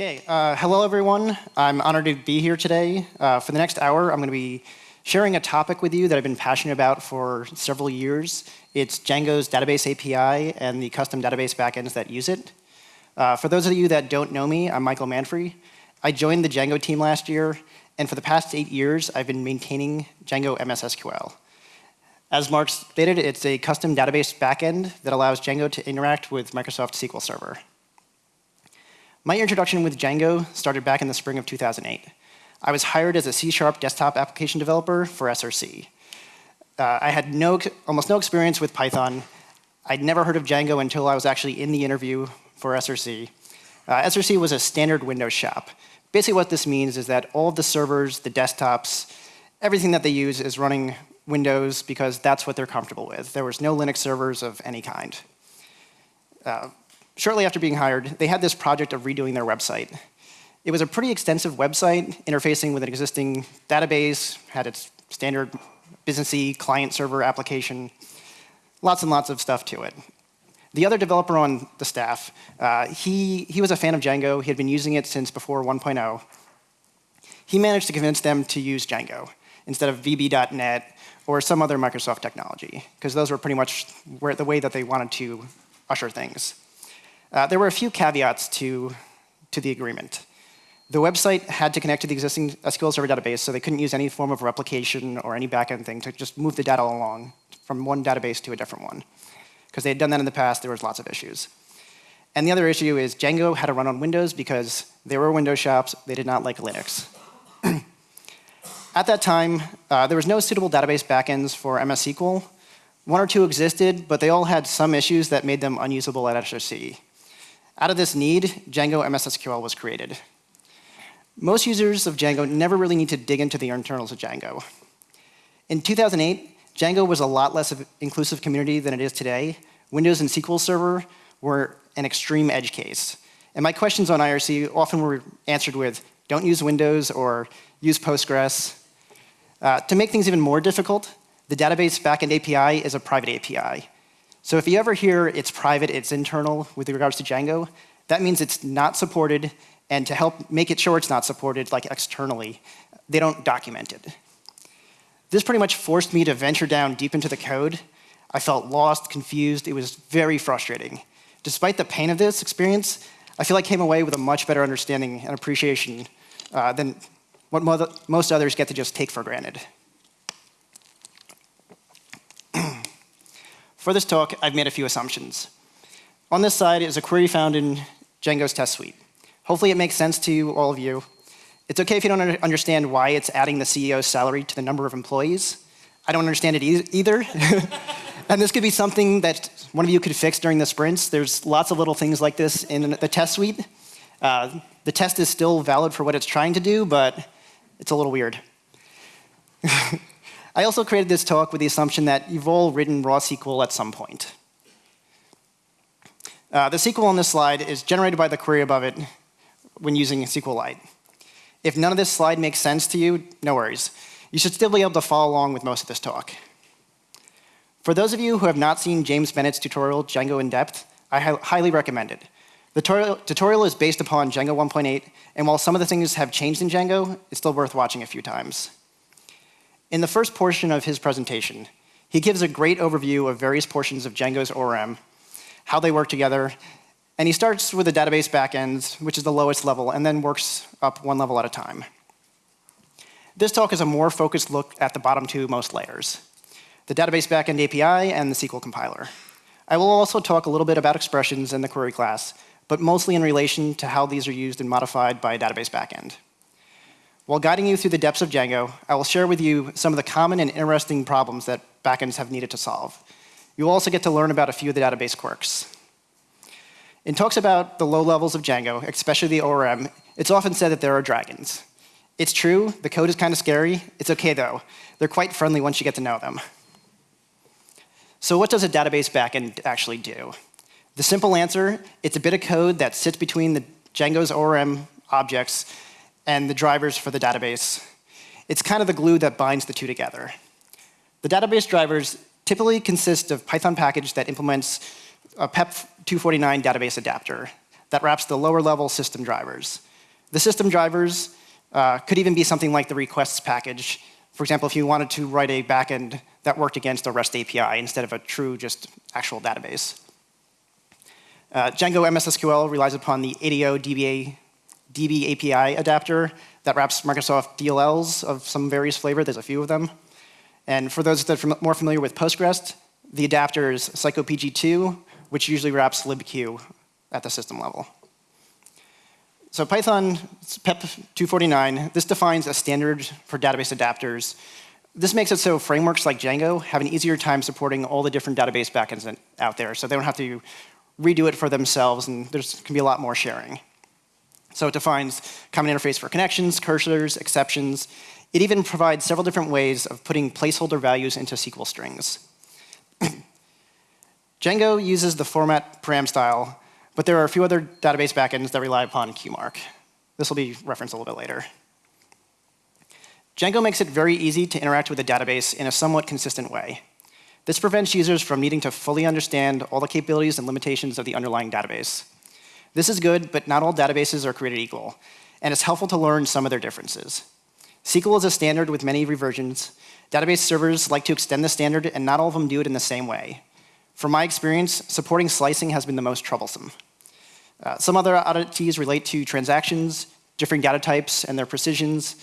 Okay, uh, hello everyone. I'm honored to be here today. Uh, for the next hour, I'm going to be sharing a topic with you that I've been passionate about for several years. It's Django's database API and the custom database backends that use it. Uh, for those of you that don't know me, I'm Michael Manfre. I joined the Django team last year, and for the past eight years, I've been maintaining Django MSSQL. As Mark stated, it's a custom database backend that allows Django to interact with Microsoft SQL Server. My introduction with Django started back in the spring of 2008. I was hired as a C-sharp desktop application developer for SRC. Uh, I had no, almost no experience with Python. I'd never heard of Django until I was actually in the interview for SRC. Uh, SRC was a standard Windows shop. Basically what this means is that all of the servers, the desktops, everything that they use is running Windows because that's what they're comfortable with. There was no Linux servers of any kind. Uh, shortly after being hired, they had this project of redoing their website. It was a pretty extensive website interfacing with an existing database, had its standard businessy client server application, lots and lots of stuff to it. The other developer on the staff, uh, he, he was a fan of Django. He had been using it since before 1.0. He managed to convince them to use Django instead of VB.NET or some other Microsoft technology, because those were pretty much where, the way that they wanted to usher things. Uh, there were a few caveats to, to the agreement. The website had to connect to the existing SQL Server database, so they couldn't use any form of replication or any backend thing to just move the data along from one database to a different one. Because they had done that in the past, there was lots of issues. And the other issue is Django had to run on Windows because they were Windows shops, they did not like Linux. At that time, uh, there was no suitable database backends for MS SQL. One or two existed, but they all had some issues that made them unusable at SRC. Out of this need, Django MSSQL was created. Most users of Django never really need to dig into the internals of Django. In 2008, Django was a lot less of inclusive community than it is today. Windows and SQL Server were an extreme edge case. And my questions on IRC often were answered with, don't use Windows or use Postgres. Uh, to make things even more difficult, the database backend API is a private API. So if you ever hear it's private, it's internal with regards to Django, that means it's not supported, and to help make it sure it's not supported, like externally, they don't document it. This pretty much forced me to venture down deep into the code. I felt lost, confused. It was very frustrating. Despite the pain of this experience, I feel I came away with a much better understanding and appreciation uh, than what most others get to just take for granted. For this talk, I've made a few assumptions. On this side is a query found in Django's test suite. Hopefully it makes sense to all of you. It's okay if you don't understand why it's adding the CEO's salary to the number of employees. I don't understand it e either. and this could be something that one of you could fix during the sprints. There's lots of little things like this in the test suite. Uh, the test is still valid for what it's trying to do, but it's a little weird. I also created this talk with the assumption that you've all written raw SQL at some point. Uh, the SQL on this slide is generated by the query above it when using SQLite. If none of this slide makes sense to you, no worries. You should still be able to follow along with most of this talk. For those of you who have not seen James Bennett's tutorial, Django in Depth, I highly recommend it. The tutorial, tutorial is based upon Django 1.8, and while some of the things have changed in Django, it's still worth watching a few times. In the first portion of his presentation, he gives a great overview of various portions of Django's ORM, how they work together, and he starts with the database backend, which is the lowest level, and then works up one level at a time. This talk is a more focused look at the bottom two most layers, the database backend API and the SQL compiler. I will also talk a little bit about expressions in the query class, but mostly in relation to how these are used and modified by a database backend. While guiding you through the depths of Django, I will share with you some of the common and interesting problems that backends have needed to solve. You'll also get to learn about a few of the database quirks. In talks about the low levels of Django, especially the ORM, it's often said that there are dragons. It's true, the code is kind of scary. It's okay though. They're quite friendly once you get to know them. So what does a database backend actually do? The simple answer, it's a bit of code that sits between the Django's ORM objects and the drivers for the database. It's kind of the glue that binds the two together. The database drivers typically consist of Python package that implements a PEP 249 database adapter that wraps the lower level system drivers. The system drivers uh, could even be something like the requests package. For example, if you wanted to write a backend that worked against a REST API instead of a true, just actual database. Uh, Django MSSQL relies upon the ADO DBA, DB API adapter that wraps Microsoft DLLs of some various flavor. There's a few of them. And for those that are more familiar with Postgres, the adapter is psycopg2, which usually wraps libq at the system level. So Python PEP 249, this defines a standard for database adapters. This makes it so frameworks like Django have an easier time supporting all the different database backends out there, so they don't have to redo it for themselves, and there can be a lot more sharing. So it defines common interface for connections, cursors, exceptions. It even provides several different ways of putting placeholder values into SQL strings. Django uses the format param style but there are a few other database backends that rely upon QMark. This will be referenced a little bit later. Django makes it very easy to interact with the database in a somewhat consistent way. This prevents users from needing to fully understand all the capabilities and limitations of the underlying database. This is good, but not all databases are created equal, and it's helpful to learn some of their differences. SQL is a standard with many reversions. Database servers like to extend the standard, and not all of them do it in the same way. From my experience, supporting slicing has been the most troublesome. Uh, some other oddities relate to transactions, different data types and their precisions.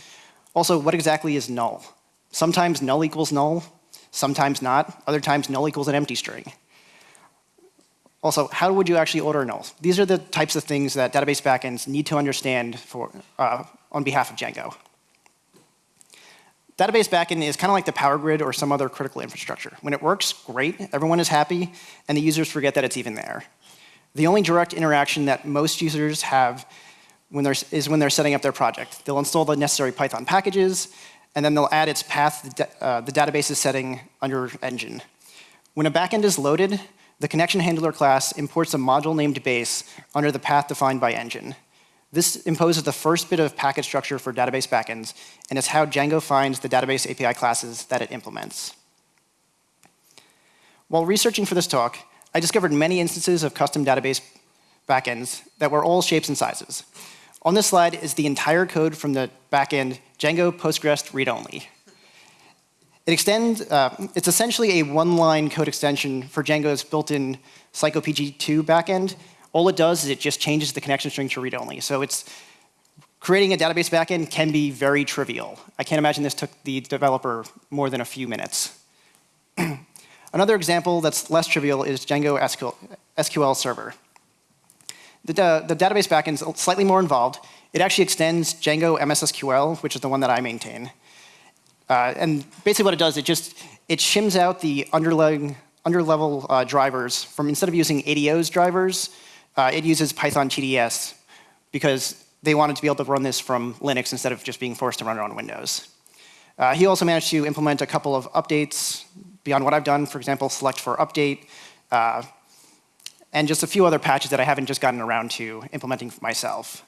Also, what exactly is null? Sometimes null equals null, sometimes not. Other times null equals an empty string. Also, how would you actually order null? These are the types of things that database backends need to understand for, uh, on behalf of Django. Database backend is kind of like the power grid or some other critical infrastructure. When it works, great, everyone is happy, and the users forget that it's even there. The only direct interaction that most users have when is when they're setting up their project. They'll install the necessary Python packages, and then they'll add its path, uh, the database's setting under engine. When a backend is loaded, the connection handler class imports a module named base under the path defined by engine. This imposes the first bit of packet structure for database backends, and is how Django finds the database API classes that it implements. While researching for this talk, I discovered many instances of custom database backends that were all shapes and sizes. On this slide is the entire code from the backend Django Postgres read-only. It extends, uh, it's essentially a one-line code extension for Django's built-in psycopg2 backend, all it does is it just changes the connection string to read-only. So it's creating a database backend can be very trivial. I can't imagine this took the developer more than a few minutes. Another example that's less trivial is Django SQL, SQL Server. The, the database backend is slightly more involved. It actually extends Django MSSQL, which is the one that I maintain. Uh, and basically what it does, it just it shims out the underlying underlevel uh, drivers from instead of using ADO's drivers, uh, it uses Python TDS because they wanted to be able to run this from Linux instead of just being forced to run it on Windows. Uh, he also managed to implement a couple of updates beyond what I've done, for example, select for update, uh, and just a few other patches that I haven't just gotten around to implementing myself.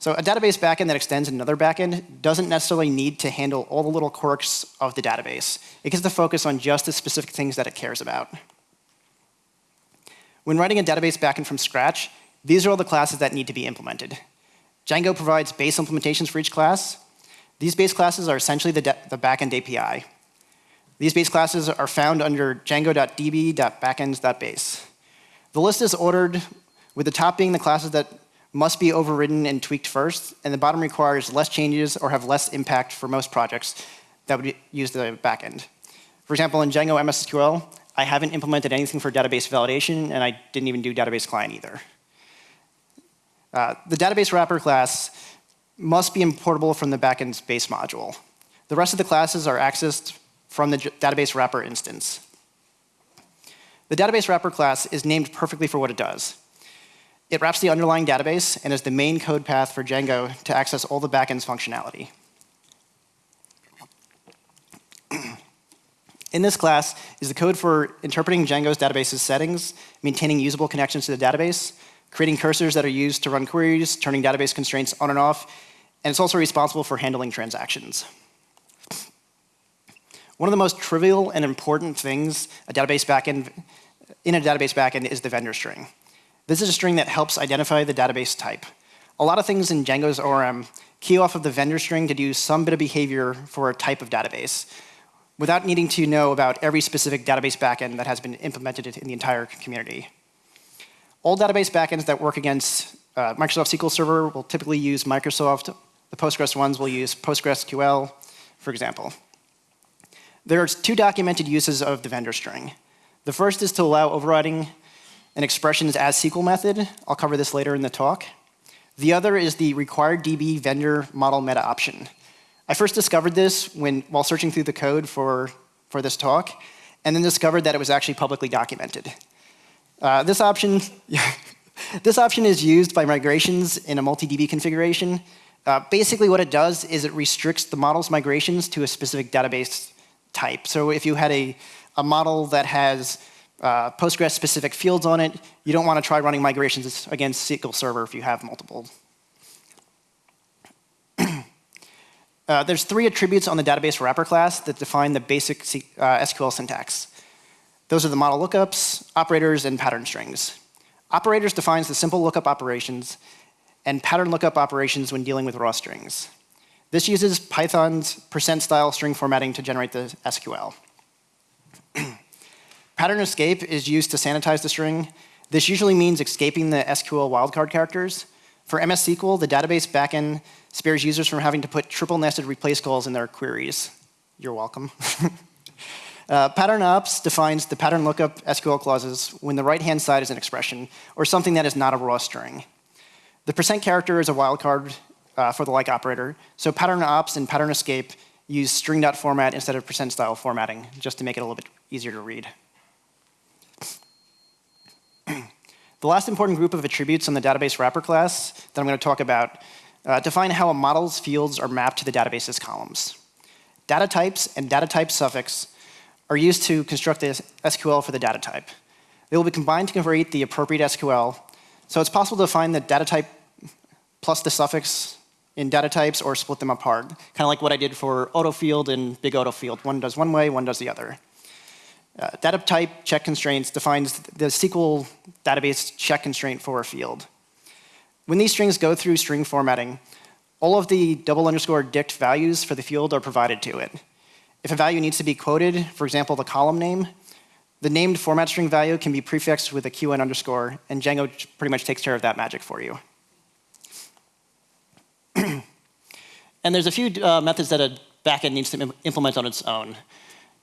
So a database backend that extends another backend doesn't necessarily need to handle all the little quirks of the database. It gets to focus on just the specific things that it cares about. When writing a database backend from scratch, these are all the classes that need to be implemented. Django provides base implementations for each class. These base classes are essentially the, the backend API. These base classes are found under django.db.backends.base. The list is ordered with the top being the classes that must be overridden and tweaked first, and the bottom requires less changes or have less impact for most projects that would use the backend. For example, in Django MSSQL, I haven't implemented anything for database validation, and I didn't even do database client either. Uh, the database wrapper class must be importable from the backend's base module. The rest of the classes are accessed from the database wrapper instance. The database wrapper class is named perfectly for what it does. It wraps the underlying database and is the main code path for Django to access all the backend's functionality. In this class is the code for interpreting Django's database's settings, maintaining usable connections to the database, creating cursors that are used to run queries, turning database constraints on and off, and it's also responsible for handling transactions. One of the most trivial and important things a database backend, in a database backend is the vendor string. This is a string that helps identify the database type. a lot of things in Django's ORM key off of the vendor string to do some bit of behavior for a type of database without needing to know about every specific database backend that has been implemented in the entire community. All database backends that work against uh, Microsoft SQL Server will typically use Microsoft. The Postgres ones will use PostgreSQL, for example. There are two documented uses of the vendor string. The first is to allow overriding an expressions as SQL method. I'll cover this later in the talk. The other is the required DB vendor model meta option. I first discovered this when, while searching through the code for, for this talk, and then discovered that it was actually publicly documented. Uh, this option, this option is used by migrations in a multi-DB configuration. Uh, basically what it does is it restricts the model's migrations to a specific database type. So if you had a, a model that has uh, Postgres specific fields on it, you don't want to try running migrations against SQL Server if you have multiple. uh, there's three attributes on the database wrapper class that define the basic C uh, SQL syntax. Those are the model lookups, operators, and pattern strings. Operators defines the simple lookup operations and pattern lookup operations when dealing with raw strings. This uses Python's percent style string formatting to generate the SQL. pattern escape is used to sanitize the string. This usually means escaping the SQL wildcard characters. For MS SQL, the database backend spares users from having to put triple nested replace calls in their queries. You're welcome. Uh, pattern ops defines the pattern lookup SQL clauses when the right-hand side is an expression or something that is not a raw string. The percent character is a wildcard uh, for the like operator, so pattern ops and pattern escape use string.format instead of percent style formatting, just to make it a little bit easier to read. The last important group of attributes on the database wrapper class that I'm going to talk about uh, define how a model's fields are mapped to the database's columns. Data types and data type suffix are used to construct the SQL for the data type. They will be combined to create the appropriate SQL. So it's possible to find the data type plus the suffix in data types or split them apart, kind of like what I did for autofield and big autofield. One does one way, one does the other. Uh, data type check constraints defines the SQL database check constraint for a field. When these strings go through string formatting, all of the double underscore dict values for the field are provided to it. If a value needs to be quoted, for example, the column name, the named format string value can be prefixed with a QN underscore, and Django pretty much takes care of that magic for you. and there's a few uh, methods that a backend needs to implement on its own.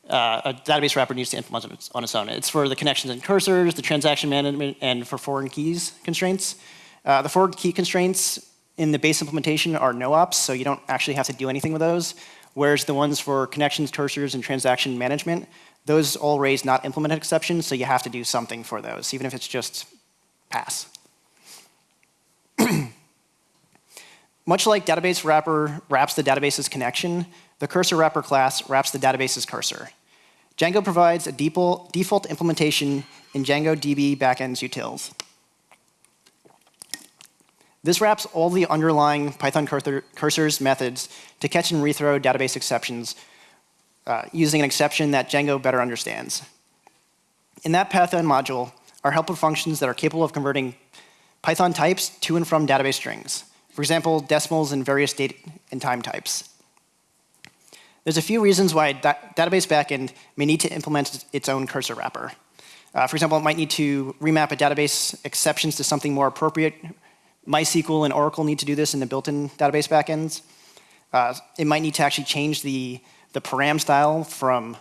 Uh, a database wrapper needs to implement on its, on its, own. It's for the connections and cursors, the transaction management, and for foreign keys constraints. Uh, the foreign key constraints in the base implementation are no ops, so you don't actually have to do anything with those whereas the ones for connections, cursors, and transaction management, those all raise not implemented exceptions, so you have to do something for those, even if it's just pass. Much like database wrapper wraps the database's connection, the cursor wrapper class wraps the database's cursor. Django provides a default implementation in Django DB backends utils. This wraps all the underlying Python cursors methods to catch and rethrow database exceptions uh, using an exception that Django better understands. In that Python module are helper functions that are capable of converting Python types to and from database strings. For example, decimals and various date and time types. There's a few reasons why da database backend may need to implement its own cursor wrapper. Uh, for example, it might need to remap a database exceptions to something more appropriate MySQL and Oracle need to do this in the built-in database backends. Uh, it might need to actually change the, the param style from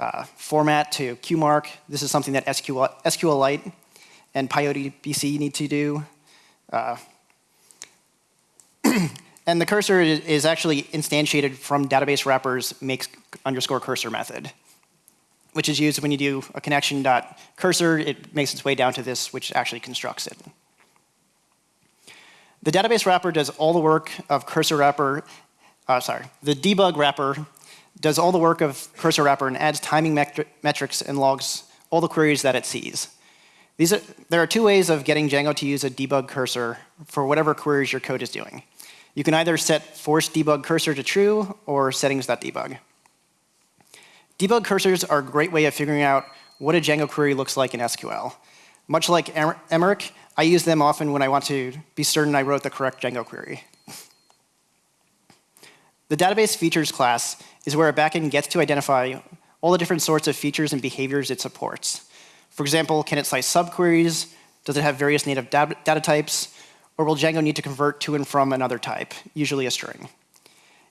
uh, format to QMark. This is something that SQL, SQLite and PyODBC need to do. And the cursor is, actually instantiated from database wrappers makes underscore cursor method, which is used when you do a connection dot cursor. It makes its way down to this, which actually constructs it. The database wrapper does all the work of cursor wrapper, uh, sorry, the debug wrapper does all the work of cursor wrapper and adds timing metri metrics and logs all the queries that it sees. These are, there are two ways of getting Django to use a debug cursor for whatever queries your code is doing. You can either set force debug cursor to true or settings.debug. Debug cursors are a great way of figuring out what a Django query looks like in SQL. Much like Aymeric, I use them often when I want to be certain I wrote the correct Django query. The database features class is where a backend gets to identify all the different sorts of features and behaviors it supports. For example, can it slice subqueries? Does it have various native data types? Or will Django need to convert to and from another type, usually a string?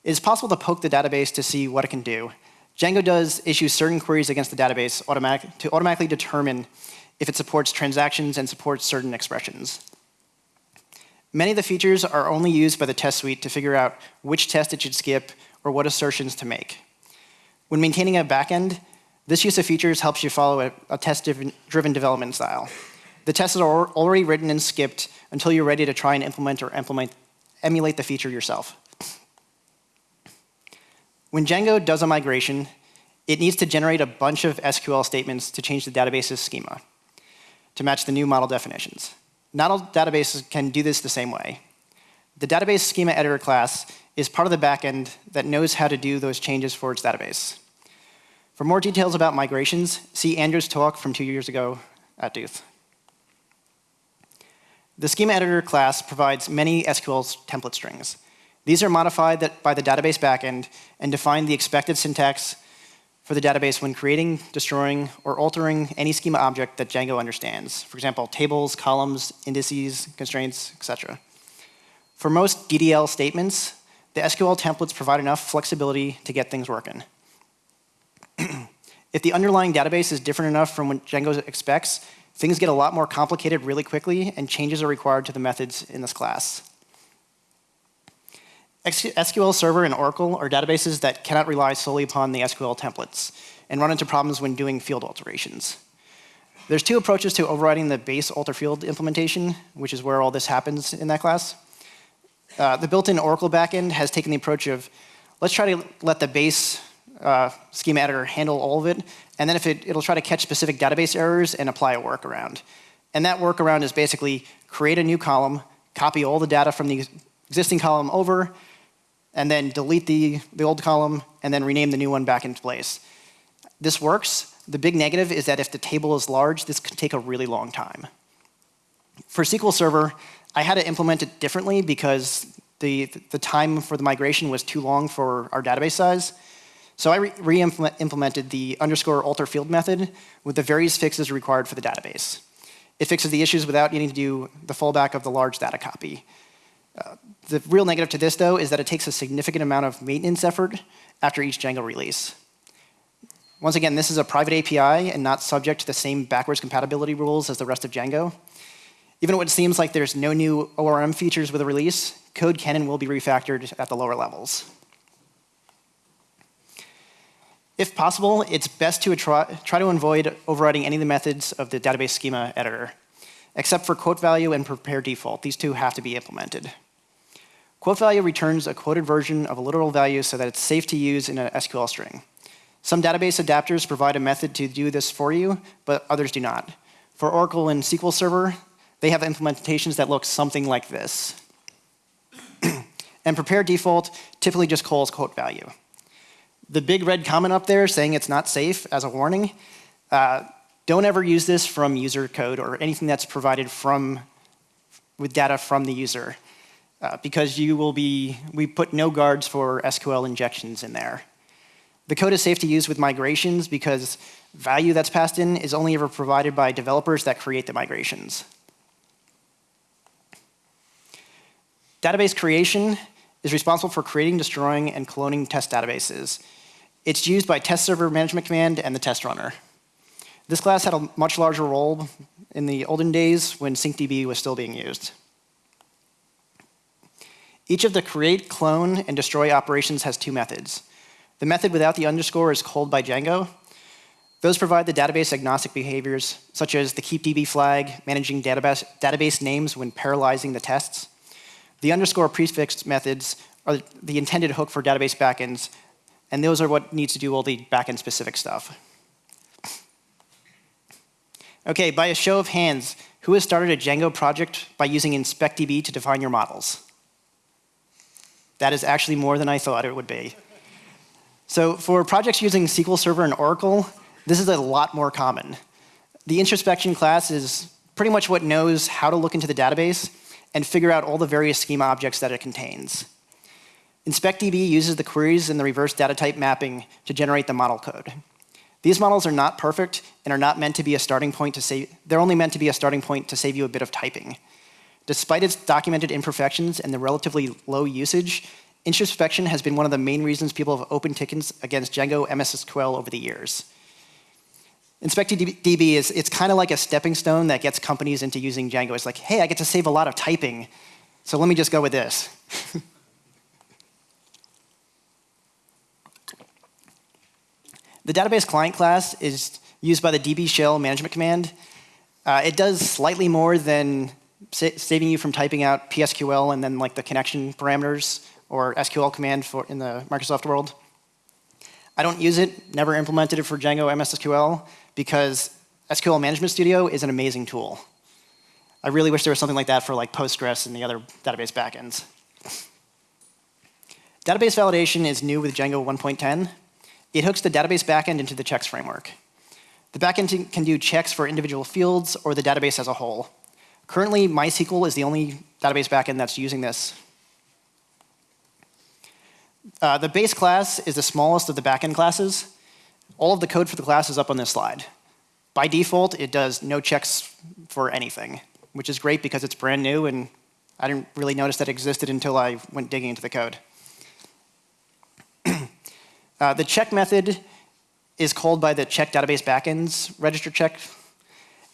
It is possible to poke the database to see what it can do. Django does issue certain queries against the database automatic to automatically determine if it supports transactions and supports certain expressions. Many of the features are only used by the test suite to figure out which test it should skip or what assertions to make. When maintaining a backend, this use of features helps you follow a, a test-driven development style. The tests are already written and skipped until you're ready to try and implement or implement, emulate the feature yourself. When Django does a migration, it needs to generate a bunch of SQL statements to change the database's schema to match the new model definitions. Not all databases can do this the same way. The database schema editor class is part of the backend that knows how to do those changes for its database. For more details about migrations, see Andrew's talk from two years ago at Duth. The schema editor class provides many SQL template strings. These are modified by the database backend and define the expected syntax for the database when creating, destroying, or altering any schema object that Django understands. For example, tables, columns, indices, constraints, etc. For most DDL statements, the SQL templates provide enough flexibility to get things working. if the underlying database is different enough from what Django expects, things get a lot more complicated really quickly, and changes are required to the methods in this class. SQL Server and Oracle are databases that cannot rely solely upon the SQL templates and run into problems when doing field alterations. There's two approaches to overriding the base alter field implementation, which is where all this happens in that class. Uh, the built-in Oracle backend has taken the approach of, let's try to let the base uh, schema editor handle all of it, and then if it, it'll try to catch specific database errors and apply a workaround. And that workaround is basically create a new column, copy all the data from the existing column over, and then delete the, the old column, and then rename the new one back into place. This works. The big negative is that if the table is large, this can take a really long time. For SQL Server, I had to implement it differently because the, the time for the migration was too long for our database size. So I re-implemented the underscore alter field method with the various fixes required for the database. It fixes the issues without needing to do the fallback of the large data copy. Uh, the real negative to this, though, is that it takes a significant amount of maintenance effort after each Django release. Once again, this is a private API and not subject to the same backwards compatibility rules as the rest of Django. Even when it seems like there's no new ORM features with a release, code can and will be refactored at the lower levels. If possible, it's best to try, to avoid overriding any of the methods of the database schema editor, except for quote value and prepare default. These two have to be implemented. Quote value returns a quoted version of a literal value so that it's safe to use in an SQL string. Some database adapters provide a method to do this for you, but others do not. For Oracle and SQL Server, they have implementations that look something like this. and prepare default typically just calls quote value. The big red comment up there saying it's not safe as a warning, uh, don't ever use this from user code or anything that's provided from with data from the user. Uh, because you will be, we put no guards for SQL injections in there. The code is safe to use with migrations because value that's passed in is only ever provided by developers that create the migrations. Database creation is responsible for creating, destroying, and cloning test databases. It's used by test server management command and the test runner. This class had a much larger role in the olden days when syncdb was still being used. Each of the create, clone, and destroy operations has two methods. The method without the underscore is called by Django. Those provide the database agnostic behaviors, such as the keepdb flag, managing database, database names when parallelizing the tests. The underscore prefix methods are the intended hook for database backends, and those are what needs to do all the backend specific stuff. Okay, by a show of hands, who has started a Django project by using InspectDB to define your models? That is actually more than I thought it would be. So for projects using SQL Server and Oracle, this is a lot more common. The introspection class is pretty much what knows how to look into the database and figure out all the various schema objects that it contains. InspectDB uses the queries and the reverse data type mapping to generate the model code. These models are not perfect and are not meant to be a starting point to save, they're only meant to be a starting point to save you a bit of typing. Despite its documented imperfections and the relatively low usage, introspection has been one of the main reasons people have opened tickets against Django MSSQL over the years. InspectDB is it's kind of like a stepping stone that gets companies into using Django. It's like, hey, I get to save a lot of typing, so let me just go with this. the database client class is used by the DB shell management command. Uh, it does slightly more than sa saving you from typing out PSQL and then like the connection parameters or SQL command for in the Microsoft world. I don't use it, never implemented it for Django MSSQL, because SQL Management Studio is an amazing tool. I really wish there was something like that for like Postgres and the other database backends. Database validation is new with Django 1.10. It hooks the database backend into the checks framework. The backend can do checks for individual fields or the database as a whole. Currently, MySQL is the only database backend that's using this. Uh, the base class is the smallest of the backend classes. All of the code for the class is up on this slide. By default, it does no checks for anything, which is great because it's brand new and I didn't really notice that existed until I went digging into the code. Uh, the check method is called by the check database backends register check,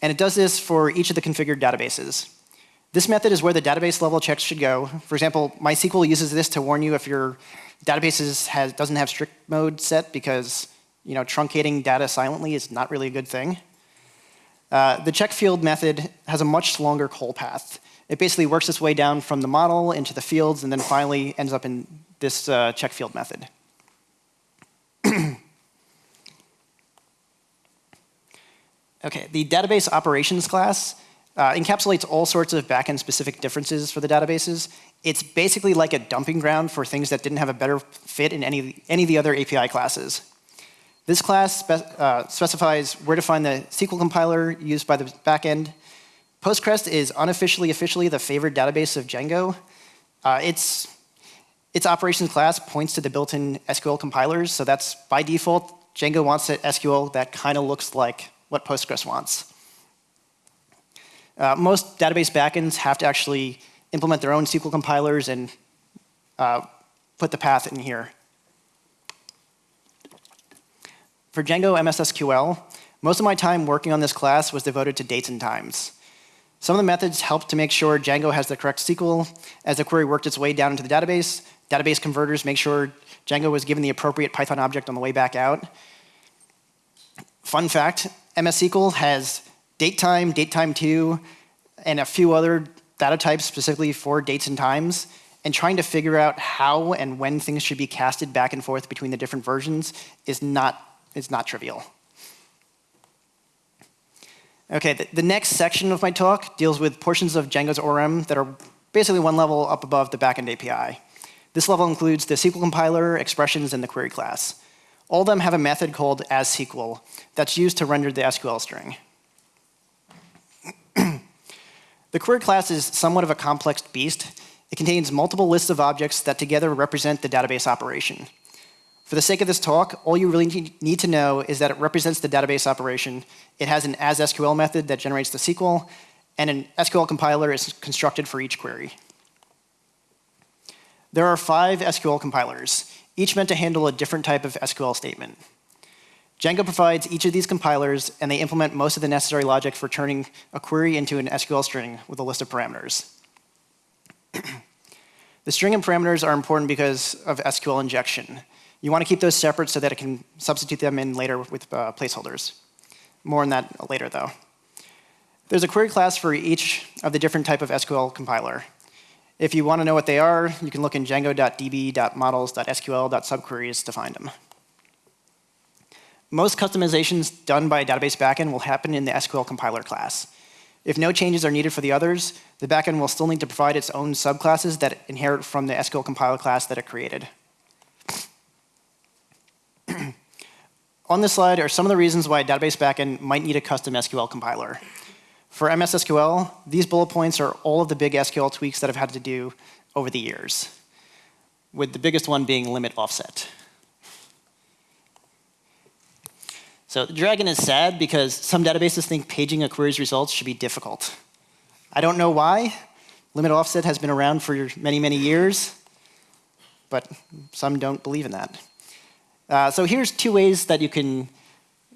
and it does this for each of the configured databases. This method is where the database level checks should go. For example, MySQL uses this to warn you if your database has, doesn't have strict mode set because you know, truncating data silently is not really a good thing. Uh, the check field method has a much longer call path. It basically works its way down from the model into the fields and then finally ends up in this uh, check field method. okay, the database operations class uh, encapsulates all sorts of backend specific differences for the databases. It's basically like a dumping ground for things that didn't have a better fit in any, any of the other API classes. This class spe uh, specifies where to find the SQL compiler used by the backend. Postgres is unofficially, officially the favored database of Django. Uh, its, its operations class points to the built-in SQL compilers, so that's by default, Django wants an SQL that kind of looks like what Postgres wants. Uh, most database backends have to actually implement their own SQL compilers and uh, put the path in here. For Django MSSQL, most of my time working on this class was devoted to dates and times. Some of the methods helped to make sure Django has the correct SQL as the query worked its way down into the database. Database converters make sure Django was given the appropriate Python object on the way back out. Fun fact, MS SQL has datetime, datetime2, and a few other data types specifically for dates and times and trying to figure out how and when things should be casted back and forth between the different versions is not it's not trivial. Okay, the, the, next section of my talk deals with portions of Django's ORM that are basically one level up above the backend API. This level includes the SQL compiler, expressions, and the query class. All of them have a method called asSQL that's used to render the SQL string. the query class is somewhat of a complex beast. It contains multiple lists of objects that together represent the database operation. For the sake of this talk, all you really need to know is that it represents the database operation. It has an as-SQL method that generates the SQL, and an SQL compiler is constructed for each query. There are five SQL compilers, each meant to handle a different type of SQL statement. Django provides each of these compilers, and they implement most of the necessary logic for turning a query into an SQL string with a list of parameters. the string and parameters are important because of SQL injection. You want to keep those separate so that it can substitute them in later with uh, placeholders. More on that later, though. There's a query class for each of the different type of SQL compiler. If you want to know what they are, you can look in django.db.models.sql.subqueries to find them. Most customizations done by a database backend will happen in the SQL compiler class. If no changes are needed for the others, the backend will still need to provide its own subclasses that inherit from the SQL compiler class that it created. On this slide are some of the reasons why a database backend might need a custom SQL compiler. For MS SQL, these bullet points are all of the big SQL tweaks that I've had to do over the years, with the biggest one being limit offset. So the dragon is sad because some databases think paging a query's results should be difficult. I don't know why. Limit offset has been around for many, many years, but some don't believe in that. Uh, so here's two ways that you can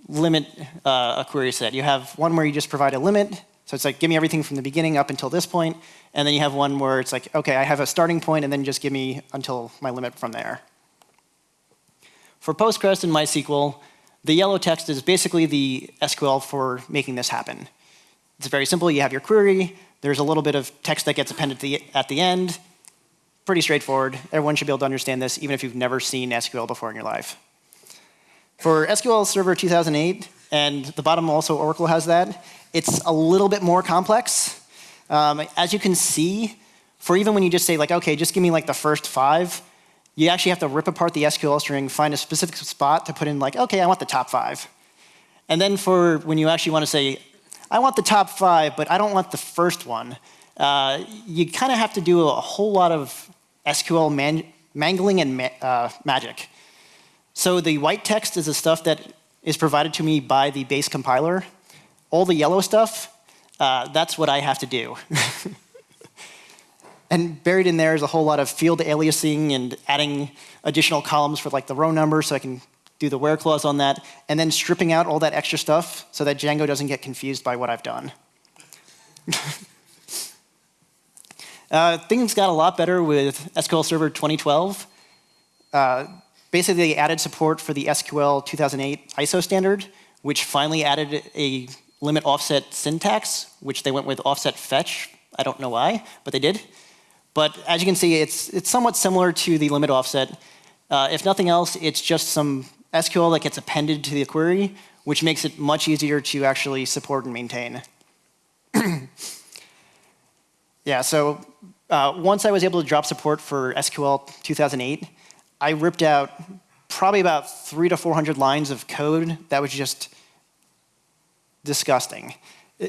limit uh, a query set. You have one where you just provide a limit, so it's like, give me everything from the beginning up until this point, and then you have one where it's like, okay, I have a starting point, and then just give me until my limit from there. For Postgres and MySQL, the yellow text is basically the SQL for making this happen. It's very simple. You have your query. There's a little bit of text that gets appended the, at the end. Pretty straightforward. Everyone should be able to understand this, even if you've never seen SQL before in your life. For SQL Server 2008, and the bottom also Oracle has that, it's a little bit more complex. Um, as you can see, for even when you just say like, okay, just give me like the first five, you actually have to rip apart the SQL string, find a specific spot to put in like, okay, I want the top five. And then for when you actually want to say, I want the top five, but I don't want the first one, uh, you kind of have to do a whole lot of SQL man mangling and ma uh, magic. So the white text is the stuff that is provided to me by the base compiler. All the yellow stuff, uh, that's what I have to do. and buried in there is a whole lot of field aliasing and adding additional columns for like the row number so I can do the where clause on that, and then stripping out all that extra stuff so that Django doesn't get confused by what I've done. uh, things got a lot better with SQL Server 2012. Uh, basically they added support for the SQL 2008 ISO standard, which finally added a limit offset syntax, which they went with offset fetch. I don't know why, but they did. But as you can see, it's, it's somewhat similar to the limit offset. Uh, if nothing else, it's just some SQL that gets appended to the query, which makes it much easier to actually support and maintain. yeah, so uh, once I was able to drop support for SQL 2008, I ripped out probably about three to 400 lines of code that was just disgusting.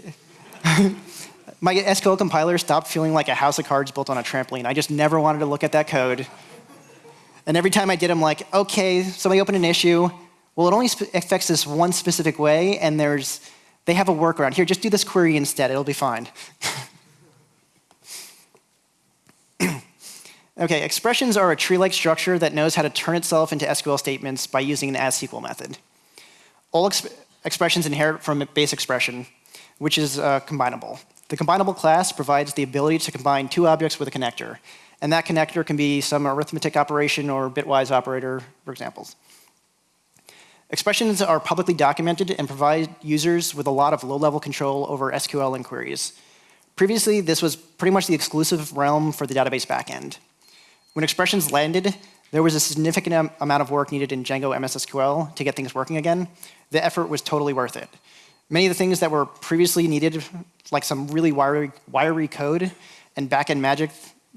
My SQL compiler stopped feeling like a house of cards built on a trampoline. I just never wanted to look at that code. And every time I did, I'm like, okay, somebody opened an issue. Well, it only affects this one specific way, and there's, they have a workaround. Here, just do this query instead. It'll be fine. Okay, expressions are a tree-like structure that knows how to turn itself into SQL statements by using an as-SQL method. All exp expressions inherit from a base expression, which is uh, combinable. The combinable class provides the ability to combine two objects with a connector, and that connector can be some arithmetic operation or bitwise operator, for examples. Expressions are publicly documented and provide users with a lot of low-level control over SQL inquiries. Previously, this was pretty much the exclusive realm for the database backend. When expressions landed, there was a significant amount of work needed in Django MSSQL to get things working again. The effort was totally worth it. Many of the things that were previously needed, like some really wiry, wiry code and backend magic,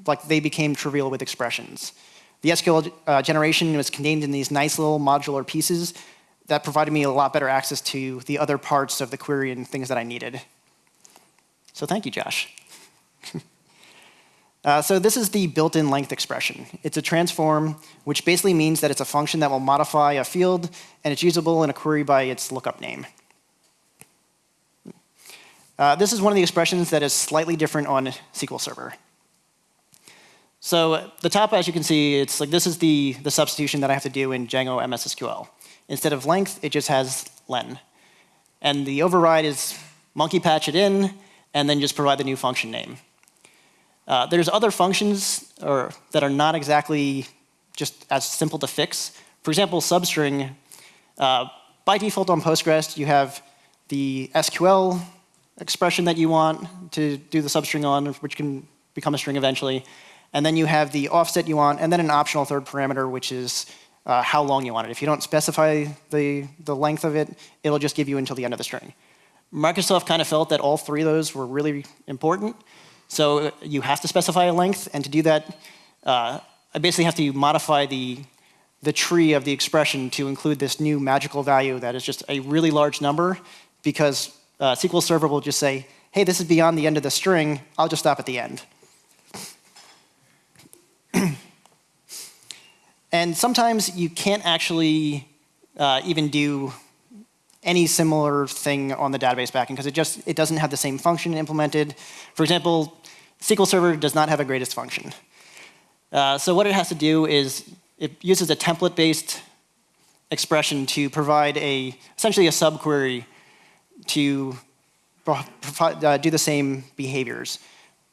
like they became trivial with expressions. The SQL uh, generation was contained in these nice little modular pieces that provided me a lot better access to the other parts of the query and things that I needed. So thank you, Josh. Uh, so this is the built-in length expression. It's a transform, which basically means that it's a function that will modify a field, and it's usable in a query by its lookup name. Uh, this is one of the expressions that is slightly different on SQL Server. So the top, as you can see, it's like this is the, the substitution that I have to do in Django MSSQL. Instead of length, it just has len. And the override is monkey patch it in, and then just provide the new function name. Uh, there's other functions or, that are not exactly just as simple to fix. For example, substring, uh, by default on Postgres, you have the SQL expression that you want to do the substring on, which can become a string eventually. And then you have the offset you want, and then an optional third parameter, which is uh, how long you want it. If you don't specify the, the length of it, it'll just give you until the end of the string. Microsoft kind of felt that all three of those were really important, so you have to specify a length, and to do that, uh, I basically have to modify the, the tree of the expression to include this new magical value that is just a really large number, because uh, SQL Server will just say, hey, this is beyond the end of the string, I'll just stop at the end. and sometimes you can't actually uh, even do any similar thing on the database backend because it just it doesn't have the same function implemented. For example, SQL Server does not have a greatest function. Uh, so what it has to do is it uses a template-based expression to provide a essentially a subquery to uh, do the same behaviors.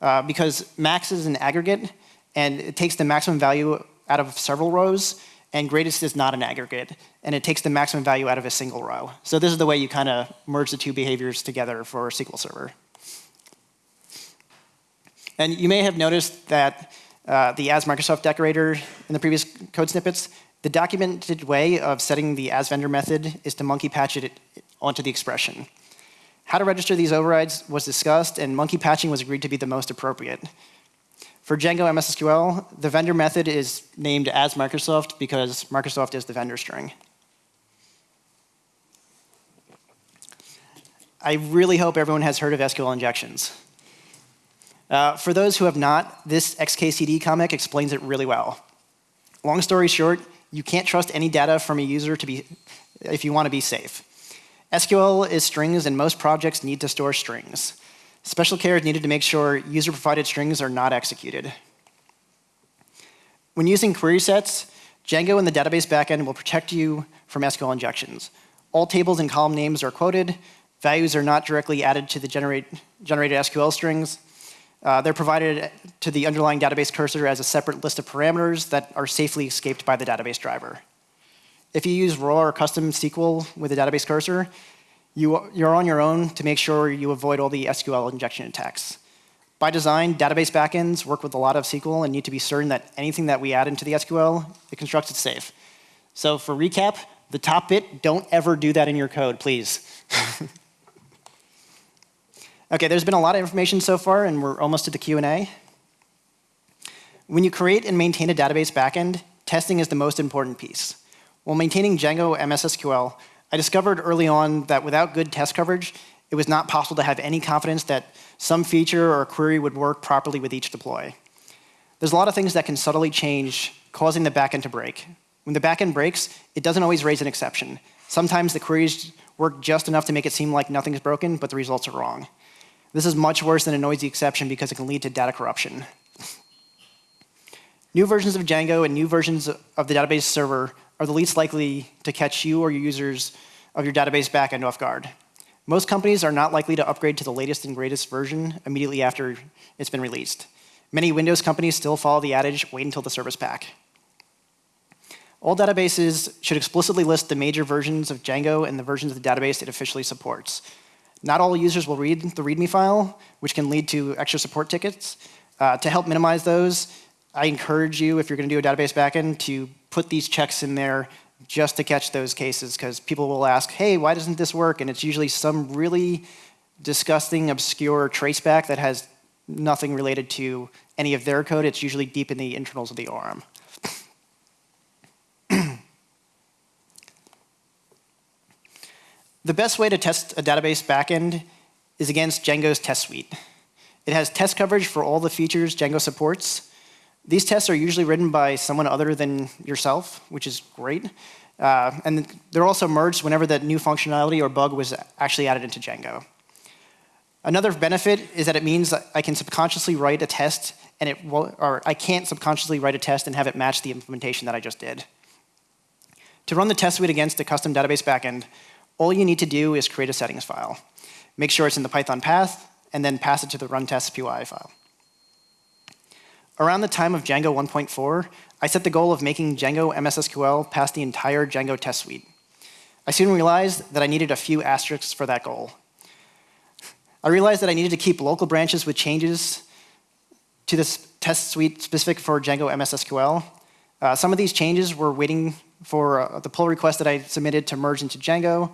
Uh, because max is an aggregate, and it takes the maximum value out of several rows, and greatest is not an aggregate, and it takes the maximum value out of a single row. So this is the way you kind of merge the two behaviors together for SQL Server. And you may have noticed that uh, the as Microsoft decorator in the previous code snippets, the documented way of setting the as vendor method is to monkey patch it onto the expression. How to register these overrides was discussed, and monkey patching was agreed to be the most appropriate. For Django MS SQL, the vendor method is named as Microsoft because Microsoft is the vendor string. I really hope everyone has heard of SQL injections. Uh, for those who have not, this XKCD comic explains it really well. Long story short, you can't trust any data from a user to be, if you want to be safe. SQL is strings, and most projects need to store strings. Special care is needed to make sure user-provided strings are not executed. When using query sets, Django and the database backend will protect you from SQL injections. All tables and column names are quoted. Values are not directly added to the generate, generated SQL strings. Uh, they're provided to the underlying database cursor as a separate list of parameters that are safely escaped by the database driver. If you use raw or custom SQL with a database cursor, you, you're on your own to make sure you avoid all the SQL injection attacks. By design, database backends work with a lot of SQL and need to be certain that anything that we add into the SQL, it constructs it safe. So for recap, the top bit, don't ever do that in your code, please. Okay, there's been a lot of information so far, and we're almost to the Q&A. When you create and maintain a database backend, testing is the most important piece. While maintaining Django MS SQL, I discovered early on that without good test coverage, it was not possible to have any confidence that some feature or query would work properly with each deploy. There's a lot of things that can subtly change, causing the backend to break. When the backend breaks, it doesn't always raise an exception. Sometimes the queries work just enough to make it seem like nothing's broken, but the results are wrong. This is much worse than a noisy exception because it can lead to data corruption. New versions of Django and new versions of the database server are the least likely to catch you or your users of your database backend off guard. Most companies are not likely to upgrade to the latest and greatest version immediately after it's been released. Many Windows companies still follow the adage, wait until the service pack. All databases should explicitly list the major versions of Django and the versions of the database it officially supports. Not all users will read the README file, which can lead to extra support tickets. Uh, to help minimize those, I encourage you, if you're going to do a database backend, to put these checks in there just to catch those cases, because people will ask, hey, why doesn't this work? And it's usually some really disgusting, obscure traceback that has nothing related to any of their code. It's usually deep in the internals of the ORM. The best way to test a database backend is against Django's test suite. It has test coverage for all the features Django supports. These tests are usually written by someone other than yourself, which is great. Uh, and they're also merged whenever that new functionality or bug was actually added into Django. Another benefit is that it means I can subconsciously write a test and it will, or I can't subconsciously write a test and have it match the implementation that I just did. To run the test suite against a custom database backend, all you need to do is create a settings file. Make sure it's in the Python path, and then pass it to the run test PY file. Around the time of Django 1.4, I set the goal of making Django MSSQL pass the entire Django test suite. I soon realized that I needed a few asterisks for that goal. I realized that I needed to keep local branches with changes to this test suite specific for Django MSSQL. Uh, some of these changes were waiting for uh, the pull request that I submitted to merge into Django.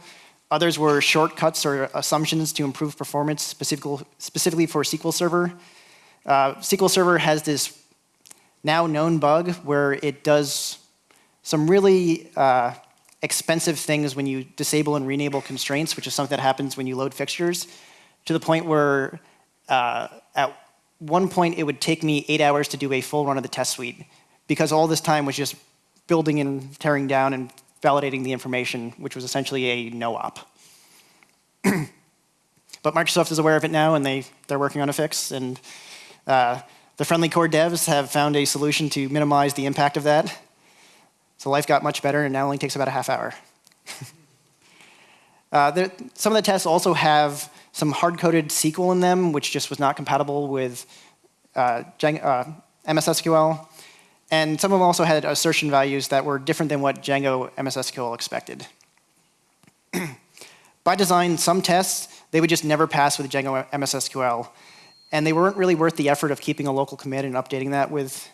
Others were shortcuts or assumptions to improve performance specifically for SQL Server. Uh, SQL Server has this now known bug where it does some really uh, expensive things when you disable and re-enable constraints, which is something that happens when you load fixtures. to the point where uh, at one point it would take me eight hours to do a full run of the test suite because all this time was just building and tearing down and validating the information, which was essentially a no-op. but Microsoft is aware of it now, and they, they're working on a fix. And uh, the friendly core devs have found a solution to minimize the impact of that. So life got much better, and now only takes about a half hour. uh, there, some of the tests also have some hard-coded SQL in them, which just was not compatible with uh, uh, MS SQL. And some of them also had assertion values that were different than what Django MS SQL expected. By design, some tests, they would just never pass with Django MS SQL. And they weren't really worth the effort of keeping a local commit and updating that with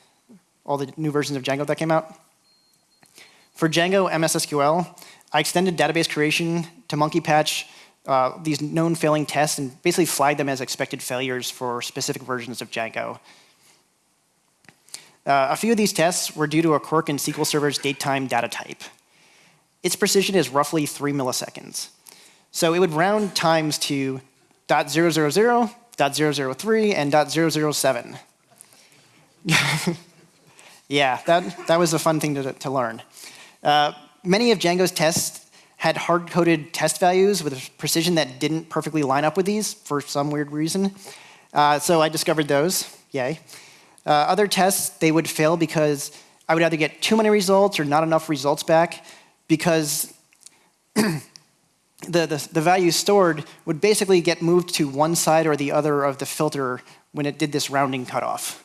all the new versions of Django that came out. For Django MSSQL, I extended database creation to monkey patch uh, these known failing tests and basically flagged them as expected failures for specific versions of Django. Uh, a few of these tests were due to a quirk in SQL Server's datetime data type. Its precision is roughly three milliseconds. So it would round times to 0.000, 0.003, and 0.007. yeah, that, that was a fun thing to, to learn. Uh, many of Django's tests had hard-coded test values with a precision that didn't perfectly line up with these for some weird reason. Uh, so I discovered those, yay. Uh, other tests, they would fail because I would either get too many results or not enough results back because the, the, the value stored would basically get moved to one side or the other of the filter when it did this rounding cutoff.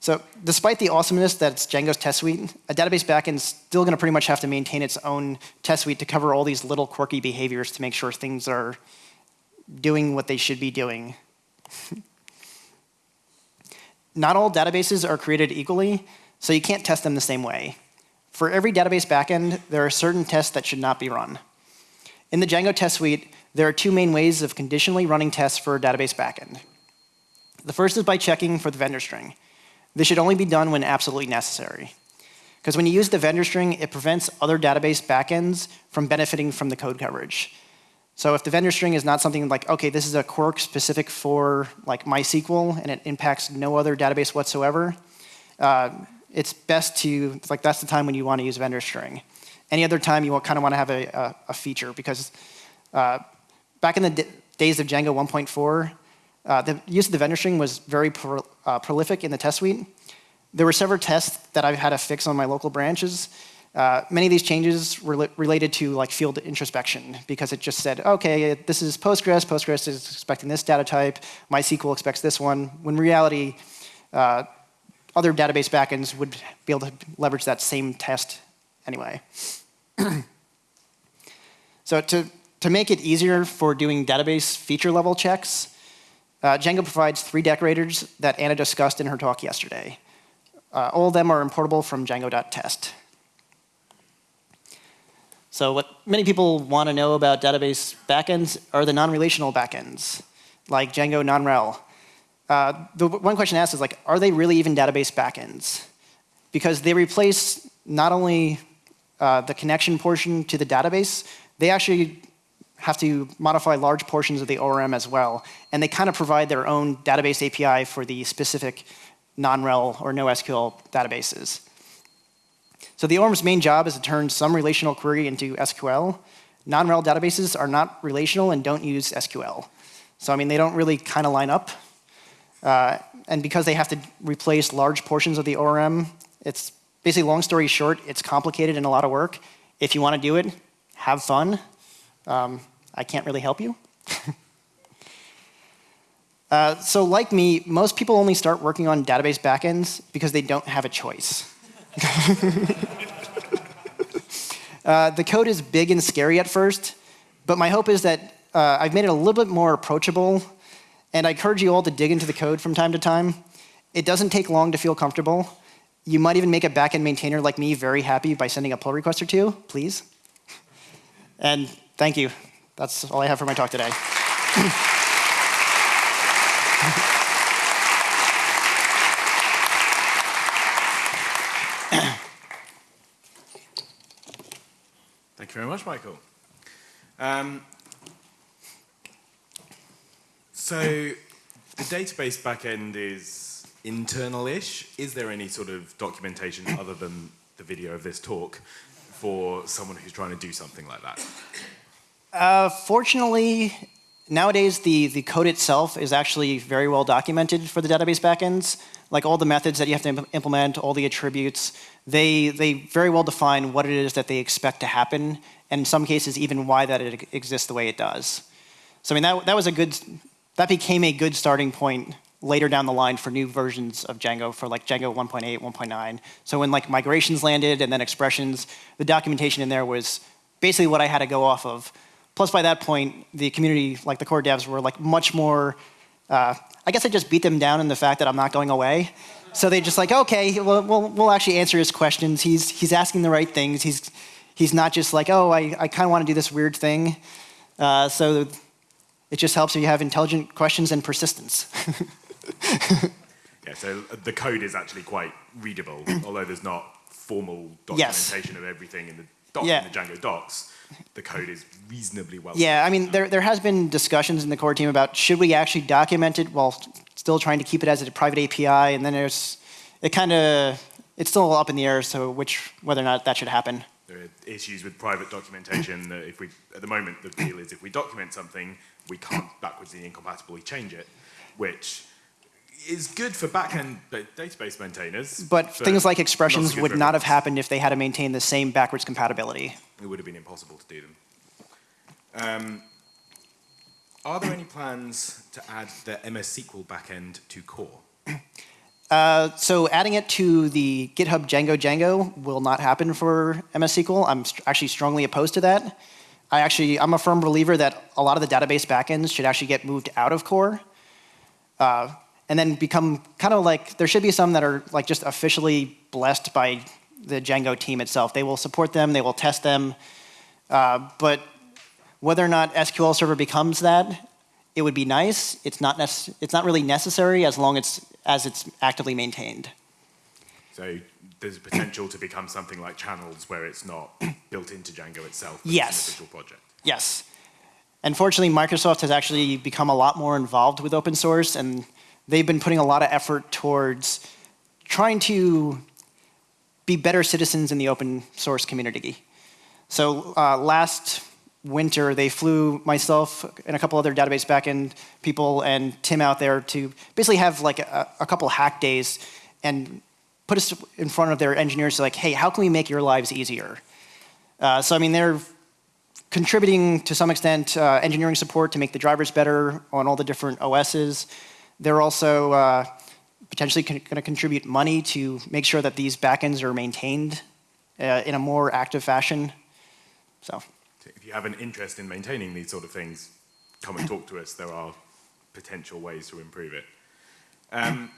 So despite the awesomeness that's Django's test suite, a database backend is still going to pretty much have to maintain its own test suite to cover all these little quirky behaviors to make sure things are doing what they should be doing. Not all databases are created equally, so you can't test them the same way. For every database backend, there are certain tests that should not be run. In the Django test suite, there are two main ways of conditionally running tests for a database backend. The first is by checking for the vendor string. This should only be done when absolutely necessary. Because when you use the vendor string, it prevents other database backends from benefiting from the code coverage. So if the vendor string is not something like, okay, this is a quirk specific for like MySQL and it impacts no other database whatsoever, uh, it's best to, like that's the time when you want to use vendor string. Any other time you kind of want to have a, a, a feature because uh, back in the days of Django 1.4, uh, the use of the vendor string was very pro uh, prolific in the test suite. There were several tests that I've had to fix on my local branches uh, many of these changes were related to like field introspection because it just said, okay, this is Postgres, Postgres is expecting this data type, MySQL expects this one. When reality, uh, other database backends would be able to leverage that same test anyway. so to, to make it easier for doing database feature level checks, uh, Django provides three decorators that Anna discussed in her talk yesterday. Uh, all of them are importable from django.test. So what many people want to know about database backends are the non-relational backends, like Django non-rel. Uh, the one question asked is like, are they really even database backends? Because they replace not only uh, the connection portion to the database, they actually have to modify large portions of the ORM as well. And they kind of provide their own database API for the specific non-rel or NoSQL databases. So the ORM's main job is to turn some relational query into SQL. Non-rel databases are not relational and don't use SQL. So I mean, they don't really kind of line up. Uh, and because they have to replace large portions of the ORM, it's basically long story short, it's complicated and a lot of work. If you want to do it, have fun. Um, I can't really help you. uh, so like me, most people only start working on database backends because they don't have a choice. uh, the code is big and scary at first, but my hope is that uh, I've made it a little bit more approachable, and I encourage you all to dig into the code from time to time. It doesn't take long to feel comfortable. You might even make a backend maintainer like me very happy by sending a pull request or two, please. And thank you. That's all I have for my talk today. Thank you very much, Michael. Um, So the database backend is internal-ish. Is there any sort of documentation other than the video of this talk for someone who's trying to do something like that? Uh, fortunately, nowadays the, the code itself is actually very well documented for the database backends. Like all the methods that you have to implement, all the attributes, they, they very well define what it is that they expect to happen, and in some cases even why that it exists the way it does. So I mean, that, that was a good, that became a good starting point later down the line for new versions of Django for like Django 1.8, 1.9. So when like migrations landed and then expressions, the documentation in there was basically what I had to go off of. Plus by that point, the community, like the core devs were like much more, uh, I guess I just beat them down in the fact that I'm not going away. So they just like, okay, we'll, we'll, we'll actually answer his questions. He's, he's asking the right things. He's, he's not just like, oh, I, I kind of want to do this weird thing. Uh, so it just helps if you have intelligent questions and persistence. yeah, so uh, the code is actually quite readable, although there's not formal documentation yes. of everything in the, doc, yeah. in the Django docs. The code is reasonably well. Yeah, I mean, there, there has been discussions in the core team about should we actually document it while still trying to keep it as a private API, and then there's, it kind of, it's still up in the air, so which, whether or not that should happen. There are issues with private documentation that if we, at the moment, the deal is if we document something, we can't backwards incompatibly change it, which is good for backend database maintainers. But, things like expressions would not have happened if they had to maintain the same backwards compatibility. It would have been impossible to do them. Um, are there any plans to add the MS SQL backend to core? Uh, so adding it to the GitHub Django Django will not happen for MS SQL. I'm st actually strongly opposed to that. I actually, I'm a firm believer that a lot of the database backends should actually get moved out of core. Uh, and then become kind of like, there should be some that are like just officially blessed by the Django team itself. They will support them, they will test them, uh, but whether or not SQL Server becomes that, it would be nice. It's not, it's not really necessary as long as, as it's actively maintained. So there's potential to become something like channels where it's not built into Django itself, yes. it's an official project. Yes. Unfortunately, Microsoft has actually become a lot more involved with open source and they've been putting a lot of effort towards trying to be better citizens in the open source community. So uh, last winter, they flew myself and a couple other database backend people and Tim out there to basically have like a, a couple hack days and put us in front of their engineers like, hey, how can we make your lives easier? Uh, so I mean, they're contributing to some extent uh, engineering support to make the drivers better on all the different OSs. They're also uh, potentially going to contribute money to make sure that these backends are maintained uh, in a more active fashion. So, if you have an interest in maintaining these sort of things, come and talk to us. There are potential ways to improve it. Um,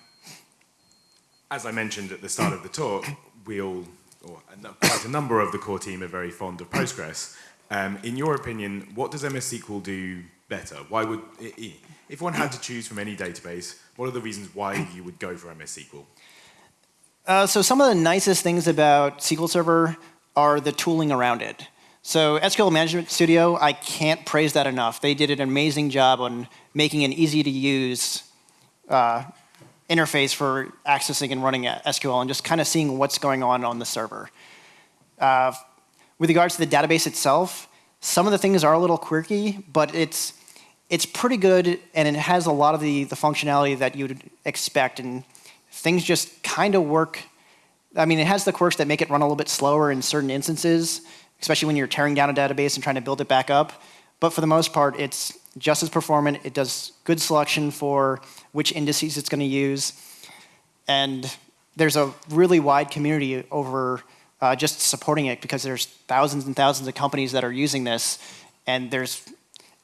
as I mentioned at the start of the talk, we all, or quite a number of the core team are very fond of Postgres. Um, in your opinion, what does MS SQL do better? Why would, if one had to choose from any database, what are the reasons why you would go for MS SQL? Uh, so some of the nicest things about SQL Server are the tooling around it. So SQL Management Studio, I can't praise that enough. They did an amazing job on making an easy to use uh, interface for accessing and running SQL and just kind of seeing what's going on on the server. Uh, with regards to the database itself, some of the things are a little quirky, but it's it's pretty good and it has a lot of the, the functionality that you'd expect and things just kind of work. I mean, it has the quirks that make it run a little bit slower in certain instances, especially when you're tearing down a database and trying to build it back up. But for the most part, it's just as performant. It does good selection for which indices it's going to use. And there's a really wide community over uh, just supporting it because there's thousands and thousands of companies that are using this. And there's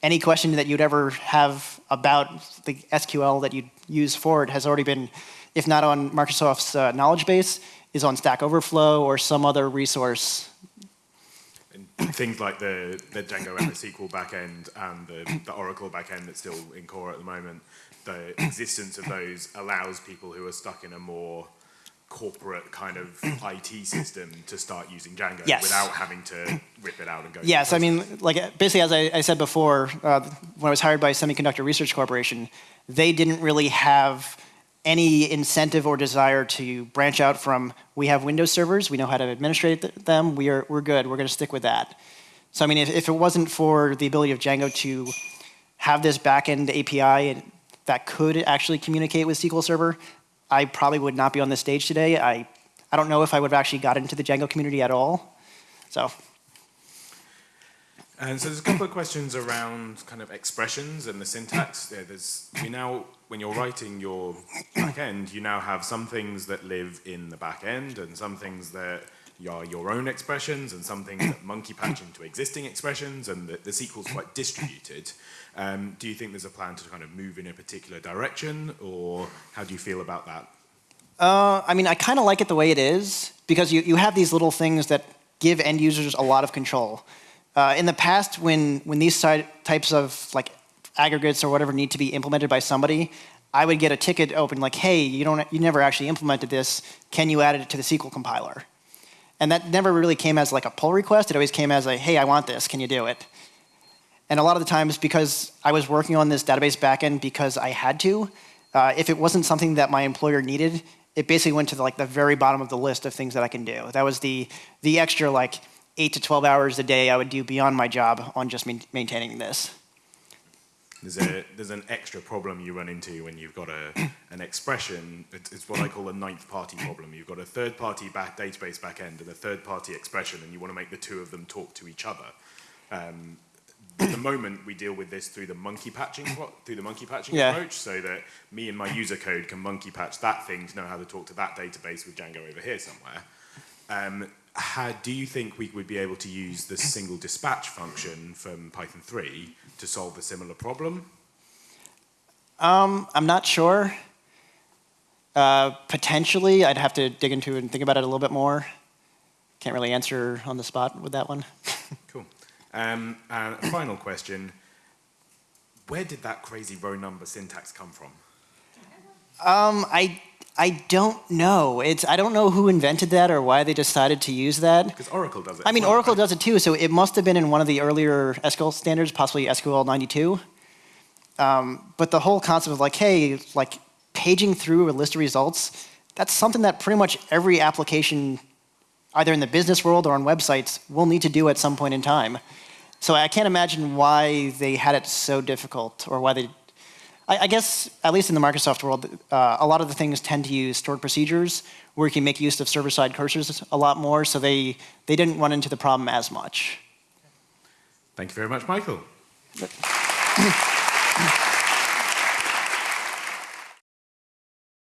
any question that you'd ever have about the SQL that you'd use for it has already been, if not on Microsoft's uh, knowledge base, is on Stack Overflow or some other resource. Things like the, the Django MS SQL backend and the, the Oracle backend that's still in core at the moment, the existence of those allows people who are stuck in a more corporate kind of IT system to start using Django Yes. without having to rip it out and go. Yes, I mean, like basically, as I, I said before, uh, when I was hired by Semiconductor Research Corporation, they didn't really have any incentive or desire to branch out from we have Windows servers, we know how to administrate th- them, we are we're good, we're going to stick with that. So I mean, if, if it wasn't for the ability of Django to have this backend API that could actually communicate with SQL Server, I probably would not be on this stage today. I I don't know if I would have actually got into the Django community at all. So. And so there's a couple of questions around kind of expressions and the syntax. Yeah, there's you now when you're writing your back end, you now have some things that live in the back end and some things that are your own expressions and some things that monkey patch into existing expressions and the, the SQL's quite distributed. Um, do you think there's a plan to kind of move in a particular direction or how do you feel about that? Uh, I mean, I kind of like it the way it is because you, you have these little things that give end users a lot of control. Uh, in the past, when, when these types of like aggregates or whatever need to be implemented by somebody, I would get a ticket open like, hey, you, don't, you never actually implemented this. Can you add it to the SQL compiler? And that never really came as like a pull request. It always came as a, hey, I want this. Can you do it? And a lot of the times, because I was working on this database backend because I had to, uh, if it wasn't something that my employer needed, it basically went to the, like the very bottom of the list of things that I can do. That was the the extra like eight to twelve hours a day I would do beyond my job on just main, maintaining this. There's, a, there's an extra problem you run into when you've got a, an expression. It's, it's what I call a ninth party problem. You've got a third party back database backend and a third party expression, and you want to make the two of them talk to each other. Um, at the moment, we deal with this through the monkey patching through the monkey patching Yeah. approach, so that me and my user code can monkey patch that thing to know how to talk to that database with Django over here somewhere. Um, how, do you think we would be able to use the single dispatch function from Python 3 to solve a similar problem? Um, I'm not sure. Uh, potentially, I'd have to dig into it and think about it a little bit more. Can't really answer on the spot with that one. Cool. Um, and a final question. Where did that crazy row number syntax come from? Um, I I don't know. It's I don't know who invented that or why they decided to use that. Because Oracle does it. I mean, well, Oracle right? does it too, so it must have been in one of the earlier SQL standards, possibly SQL 92. Um, but the whole concept of like, hey, like paging through a list of results, that's something that pretty much every application, either in the business world or on websites, will need to do at some point in time. So I can't imagine why they had it so difficult or why they. I, I guess, at least in the Microsoft world, uh, a lot of the things tend to use stored procedures where you can make use of server-side cursors a lot more, so they, they didn't run into the problem as much. Thank you very much, Michael.